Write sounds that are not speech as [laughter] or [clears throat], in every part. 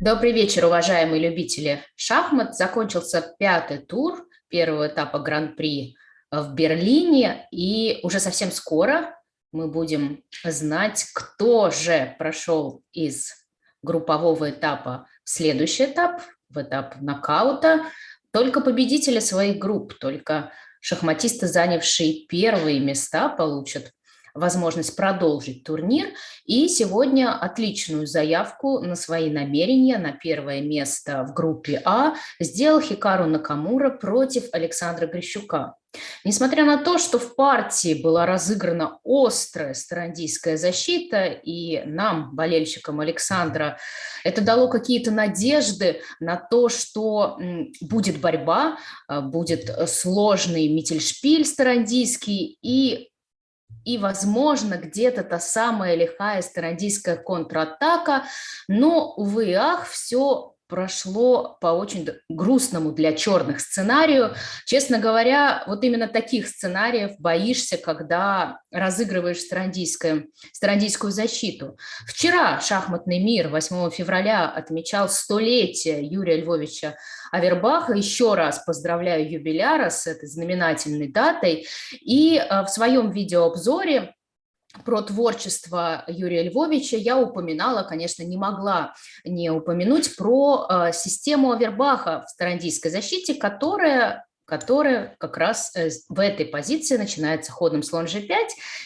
Добрый вечер, уважаемые любители шахмат. Закончился пятый тур первого этапа Гран-при в Берлине. И уже совсем скоро мы будем знать, кто же прошел из группового этапа в следующий этап, в этап нокаута. Только победители своих групп, только шахматисты, занявшие первые места, получат возможность продолжить турнир. И сегодня отличную заявку на свои намерения на первое место в группе А сделал Хикару Накамура против Александра Грищука. Несмотря на то, что в партии была разыграна острая старандийская защита, и нам, болельщикам Александра, это дало какие-то надежды на то, что будет борьба, а, будет сложный мительшпиль старандийский, и и, возможно, где-то та самая лихая стародийская контратака, но, увы и ах, все прошло по очень грустному для черных сценарию. Честно говоря, вот именно таких сценариев боишься, когда разыгрываешь старандийскую, старандийскую защиту. Вчера шахматный мир 8 февраля отмечал столетие Юрия Львовича Авербаха. Еще раз поздравляю юбиляра с этой знаменательной датой. И э, в своем видеообзоре про творчество Юрия Львовича я упоминала, конечно, не могла не упомянуть про э, систему Авербаха в старандийской защите, которая которая как раз э, в этой позиции начинается ходом слон g5.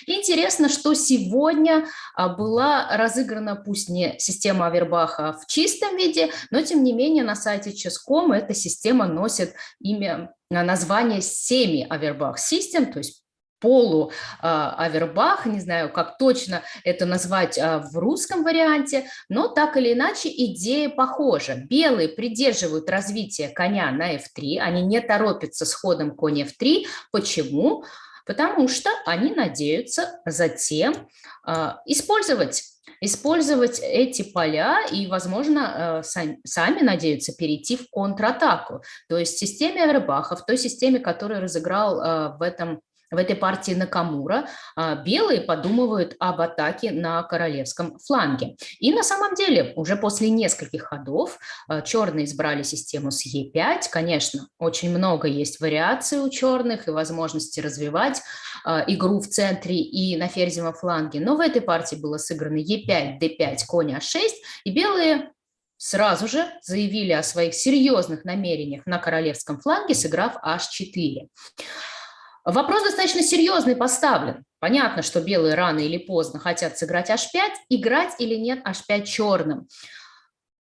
Интересно, что сегодня а, была разыграна, пусть не система Авербаха в чистом виде, но тем не менее на сайте Ческом эта система носит имя название семи Авербах Систем, то есть полу а, Авербах, не знаю, как точно это назвать а, в русском варианте, но так или иначе идея похожа. Белые придерживают развитие коня на f3, они не торопятся с ходом конь f3. Почему? Потому что они надеются затем а, использовать использовать эти поля и, возможно, сами надеются перейти в контратаку. То есть в системе Авербаха, в той системе, которую разыграл в этом в этой партии Накамура, а, белые подумывают об атаке на королевском фланге. И на самом деле уже после нескольких ходов а, черные избрали систему с Е5. Конечно, очень много есть вариаций у черных и возможности развивать а, игру в центре и на ферзевом фланге. Но в этой партии было сыграно Е5, Д5, конь А6, и белые сразу же заявили о своих серьезных намерениях на королевском фланге, сыграв H4. Вопрос достаточно серьезный поставлен. Понятно, что белые рано или поздно хотят сыграть h5, играть или нет h5 черным.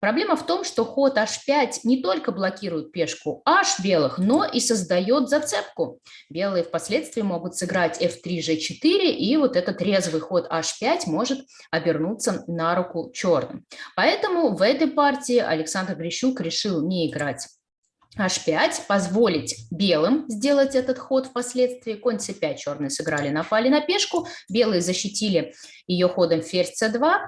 Проблема в том, что ход h5 не только блокирует пешку h белых, но и создает зацепку. Белые впоследствии могут сыграть f3, g4, и вот этот резвый ход h5 может обернуться на руку черным. Поэтому в этой партии Александр Грищук решил не играть h5, позволить белым сделать этот ход впоследствии. Конь c5 черные сыграли, напали на пешку, белые защитили ее ходом ферзь c2,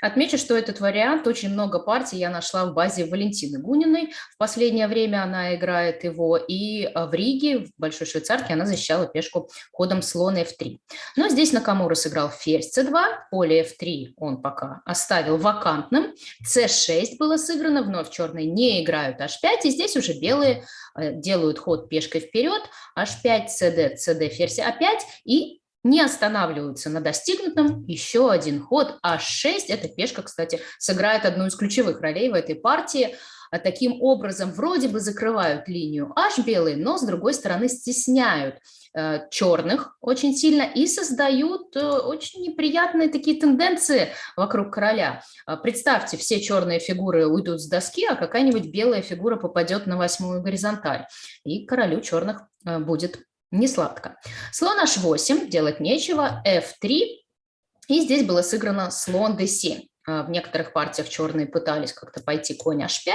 Отмечу, что этот вариант, очень много партий я нашла в базе Валентины Гуниной. В последнее время она играет его, и а, в Риге, в Большой Швейцарке, она защищала пешку ходом слон f3. Но здесь Накамура сыграл ферзь c2, поле f3 он пока оставил вакантным, c6 было сыграно, вновь черные не играют h5, и здесь уже белые э, делают ход пешкой вперед, h5, cd, cd, ферзь a5, и не останавливаются на достигнутом. Еще один ход h6. Эта пешка, кстати, сыграет одну из ключевых ролей в этой партии. А таким образом вроде бы закрывают линию h белые, но с другой стороны стесняют э, черных очень сильно и создают э, очень неприятные такие тенденции вокруг короля. Э, представьте, все черные фигуры уйдут с доски, а какая-нибудь белая фигура попадет на восьмую горизонталь. И королю черных э, будет не сладко. Слон h8, делать нечего, f3, и здесь было сыграно слон d7. А, в некоторых партиях черные пытались как-то пойти конь h5,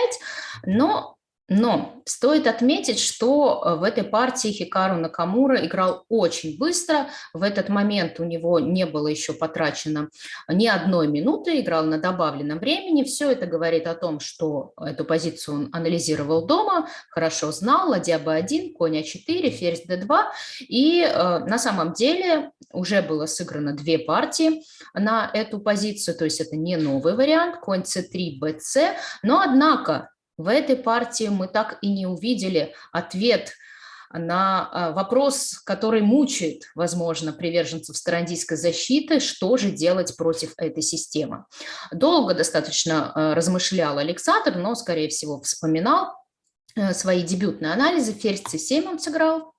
но Но стоит отметить, что э, в этой партии Хикару Накамура играл очень быстро. В этот момент у него не было еще потрачено ни одной минуты, играл на добавленном времени. Все это говорит о том, что эту позицию он анализировал дома, хорошо знал, ладья b1, конь а4, ферзь d2. И э, на самом деле уже было сыграно две партии на эту позицию, то есть это не новый вариант, конь c3, bc. Но однако в этой партии мы так и не увидели ответ на а, вопрос, который мучает, возможно, приверженцев старандийской защиты, что же делать против этой системы. Долго достаточно а, размышлял Александр, но, скорее всего, вспоминал э, свои дебютные анализы. Ферзь c7 он сыграл,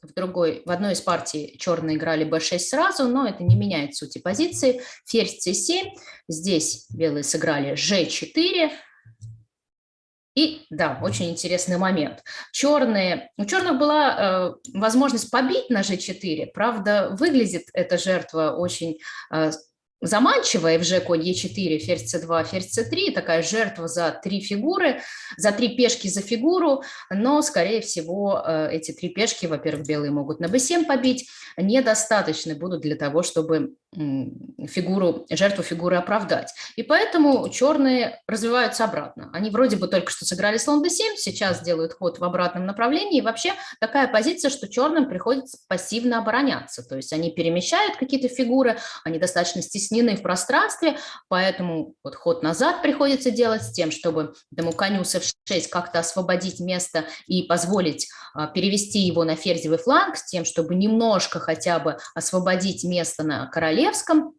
в другой, в одной из партий черные играли b6 сразу, но это не меняет сути позиции. Ферзь c7, здесь белые сыграли g4, и да, очень интересный момент. Черные, у черных была э, возможность побить на g4, правда, выглядит эта жертва очень э, заманчивая в Ж конь Е4, ферзь С2, ферзь С3, такая жертва за три фигуры, за три пешки за фигуру, но, скорее всего, э, эти три пешки, во-первых, белые могут на b7 побить, недостаточны будут для того, чтобы фигуру, жертву фигуры оправдать. И поэтому черные развиваются обратно. Они вроде бы только что сыграли слон d7, сейчас делают ход в обратном направлении. И вообще такая позиция, что черным приходится пассивно обороняться. То есть они перемещают какие-то фигуры, они достаточно стеснены в пространстве, поэтому вот ход назад приходится делать с тем, чтобы этому коню с f6 как-то освободить место и позволить а, перевести его на ферзевый фланг, с тем, чтобы немножко хотя бы освободить место на короле королевском.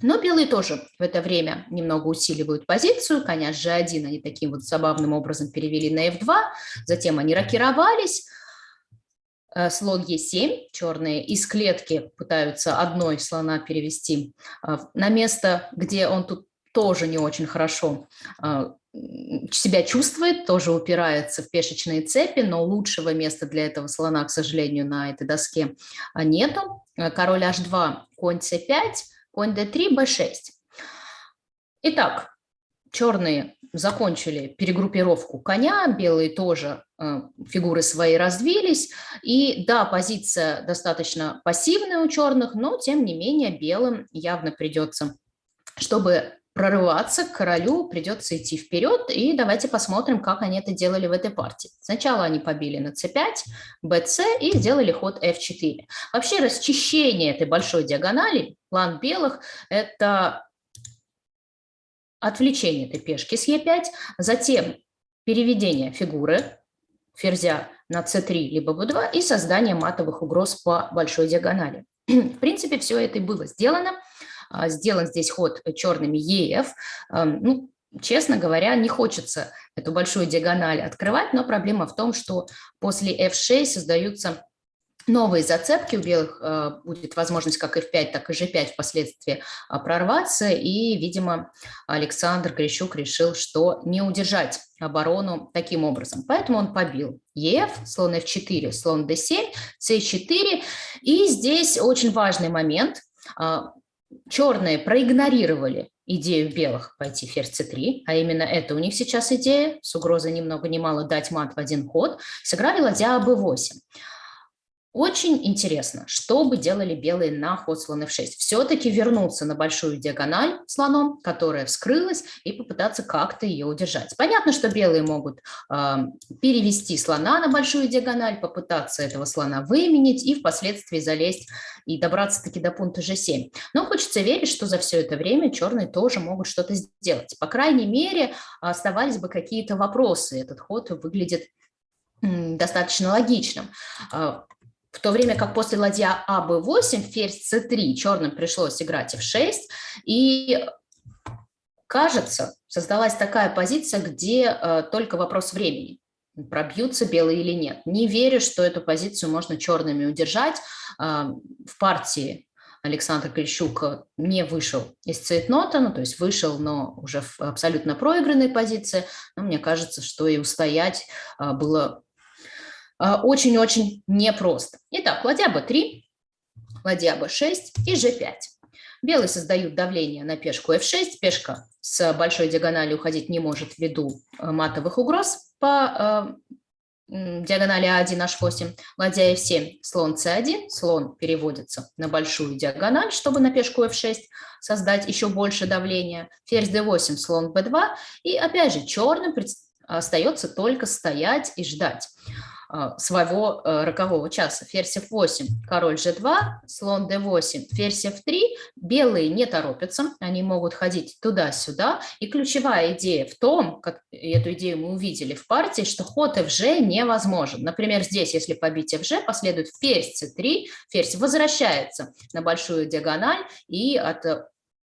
Но белые тоже в это время немного усиливают позицию. Коня g1 они таким вот забавным образом перевели на f2. Затем они рокировались. Э, слон e7, черные из клетки пытаются одной слона перевести э, на место, где он тут тоже не очень хорошо э, себя чувствует, тоже упирается в пешечные цепи, но лучшего места для этого слона, к сожалению, на этой доске нету. Король h2, конь c5, конь d3, b6. Итак, черные закончили перегруппировку коня, белые тоже э, фигуры свои развились. И да, позиция достаточно пассивная у черных, но тем не менее белым явно придется, чтобы прорываться к королю, придется идти вперед, и давайте посмотрим, как они это делали в этой партии. Сначала они побили на c5, bc и сделали ход f4. Вообще расчищение этой большой диагонали, план белых, это отвлечение этой пешки с e5, затем переведение фигуры ферзя на c3 либо b2 и создание матовых угроз по большой диагонали. [clears throat] В принципе, все это и было сделано. А, сделан здесь ход черными ЕФ. Ну, честно говоря, не хочется эту большую диагональ открывать, но проблема в том, что после F6 создаются новые зацепки, у белых э, будет возможность как F5, так и G5 впоследствии а, прорваться, и, видимо, Александр Грищук решил, что не удержать оборону таким образом. Поэтому он побил ЕФ, слон F4, слон D7, C4, и здесь очень важный момент а, – черные проигнорировали идею белых пойти ферзь c3, а именно это у них сейчас идея, с угрозой ни много ни мало дать мат в один ход, сыграли ладья b8. Очень интересно, что бы делали белые на ход слон f6. Все-таки вернуться на большую диагональ слоном, которая вскрылась, и попытаться как-то ее удержать. Понятно, что белые могут э, перевести слона на большую диагональ, попытаться этого слона выменить и впоследствии залезть и добраться-таки до пункта g7. Но хочется верить, что за все это время черные тоже могут что-то сделать. По крайней мере, оставались бы какие-то вопросы. Этот ход выглядит достаточно логичным. В то время как после ладья АБ8, ферзь С3, черным пришлось играть F6, и кажется, создалась такая позиция, где э, только вопрос времени, пробьются белые или нет. Не верю, что эту позицию можно черными удержать. Э, в партии Александр Клещук не вышел из цейтнота, ну, то есть вышел, но уже в абсолютно проигранной позиции. Но мне кажется, что и устоять э, было очень-очень непросто. Итак, ладья b3, ладья b6 и g5. Белые создают давление на пешку f6, пешка с большой диагональю уходить не может ввиду матовых угроз по диагонали А1, H8, ладья F7, слон C1, слон переводится на большую диагональ, чтобы на пешку F6 создать еще больше давления, ферзь D8, слон B2, и опять же черным остается только стоять и ждать. А, своего э, рокового часа. Ферзь f8, король g2, слон d8, ферзь f3. Белые не торопятся, они могут ходить туда-сюда. И ключевая идея в том, как эту идею мы увидели в партии, что ход fg невозможен. Например, здесь, если побить fg, последует ферзь c3, ферзь возвращается на большую диагональ и от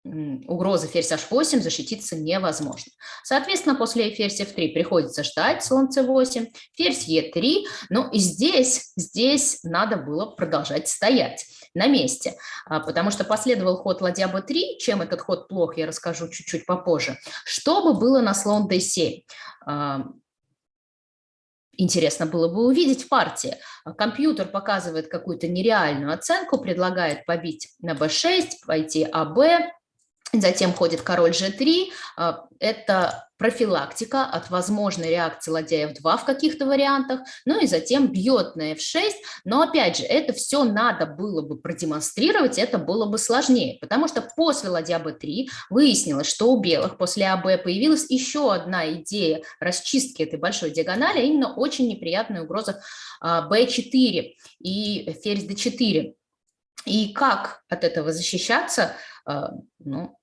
угрозы ферзь h8 защититься невозможно. Соответственно, после ферзь f3 приходится ждать слон c8, ферзь e3, но и здесь, здесь надо было продолжать стоять на месте, а, потому что последовал ход ладья b3, чем этот ход плох, я расскажу чуть-чуть попозже, чтобы было на слон d7. А, интересно было бы увидеть в партии. Компьютер показывает какую-то нереальную оценку, предлагает побить на b6, пойти АБ, Затем ходит король g3. А, это профилактика от возможной реакции ладья f2 в каких-то вариантах. Ну и затем бьет на f6. Но опять же, это все надо было бы продемонстрировать, это было бы сложнее. Потому что после ладья b3 выяснилось, что у белых после АБ появилась еще одна идея расчистки этой большой диагонали, а именно очень неприятная угроза b4 а, и ферзь d4. И как от этого защищаться, а, ну,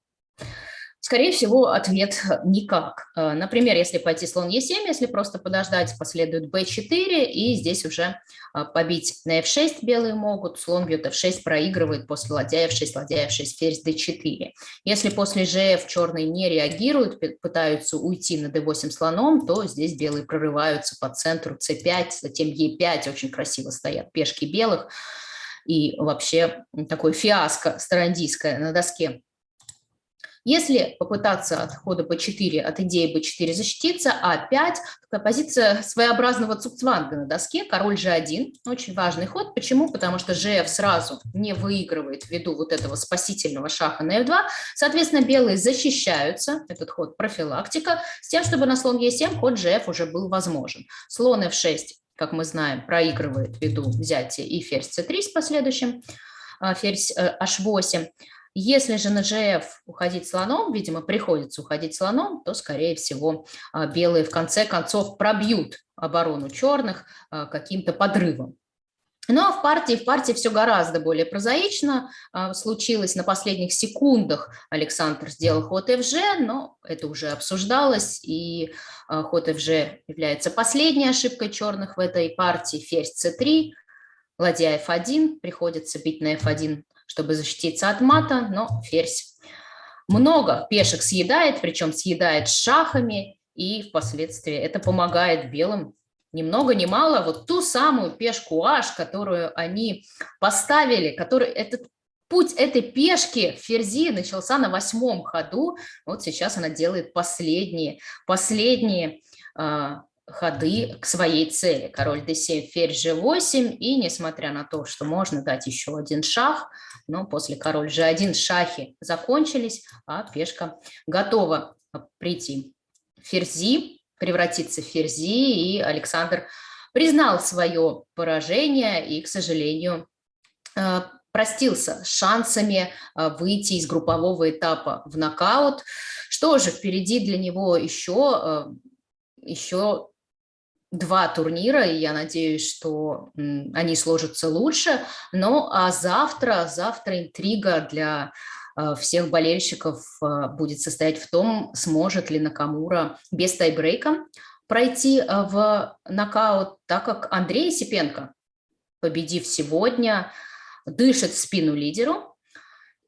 Скорее всего, ответ никак. Э, например, если пойти слон Е7, если просто подождать, последует b4, и здесь уже э, побить на f6 белые могут, слон бьет f6, проигрывает после ладья f6, ладья f6, ферзь d4. Если после gf черные не реагируют, пытаются уйти на d8 слоном, то здесь белые прорываются по центру c5, затем e5, очень красиво стоят пешки белых, и вообще такое фиаско старандийское на доске если попытаться от хода b4, от идеи b4 защититься, а5, такая позиция своеобразного цукцванга на доске, король g1, очень важный ход. Почему? Потому что gf сразу не выигрывает ввиду вот этого спасительного шаха на f2. Соответственно, белые защищаются, этот ход профилактика, с тем, чтобы на слон e7 ход gf уже был возможен. Слон f6 как мы знаем, проигрывает ввиду взятия и ферзь c3 с последующим, а, ферзь h8. Если же на GF уходить слоном, видимо, приходится уходить слоном, то, скорее всего, а, белые в конце концов пробьют оборону черных а, каким-то подрывом. Ну а в партии, в партии все гораздо более прозаично а, случилось. На последних секундах Александр сделал ход FG, но это уже обсуждалось, и ход FG является последней ошибкой черных в этой партии. Ферзь c3, ладья f1, приходится бить на f1 чтобы защититься от мата, но ферзь много пешек съедает, причем съедает шахами, и впоследствии это помогает белым ни много ни мало. Вот ту самую пешку h, которую они поставили, который этот путь этой пешки ферзи начался на восьмом ходу, вот сейчас она делает последние, последние а, ходы к своей цели. Король d7, ферзь g8, и несмотря на то, что можно дать еще один шах, но после король g1 шахи закончились, а пешка готова прийти ферзи, превратиться в ферзи, и Александр признал свое поражение и, к сожалению, э, простился с шансами э, выйти из группового этапа в нокаут. Что же, впереди для него еще, э, еще два турнира, и я надеюсь, что они сложатся лучше. Но а завтра, завтра интрига для а, всех болельщиков а, будет состоять в том, сможет ли Накамура без тайбрейка пройти а, в нокаут, так как Андрей Сипенко, победив сегодня, дышит в спину лидеру,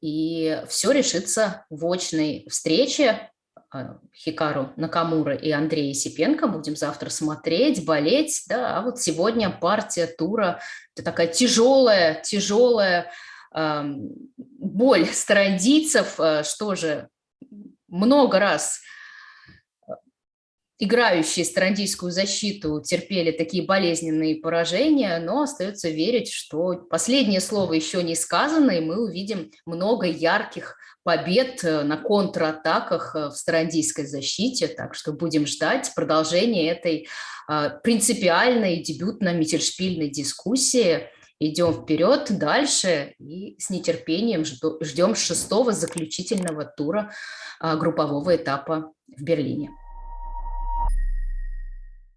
и все решится в очной встрече. А, Хикару Накамура и Андрея Сипенко. Будем завтра смотреть, болеть. Да, а вот сегодня партия тура. Это такая тяжелая, тяжелая э, боль старандийцев. Что же, много раз играющие страндийскую защиту терпели такие болезненные поражения, но остается верить, что последнее слово еще не сказано, и мы увидим много ярких побед э, на контратаках э, в старандийской защите, так что будем ждать продолжения этой а, принципиальной дебютно-миттельшпильной дискуссии. Идем вперед, дальше и с нетерпением ждем шестого заключительного тура а, группового этапа в Берлине.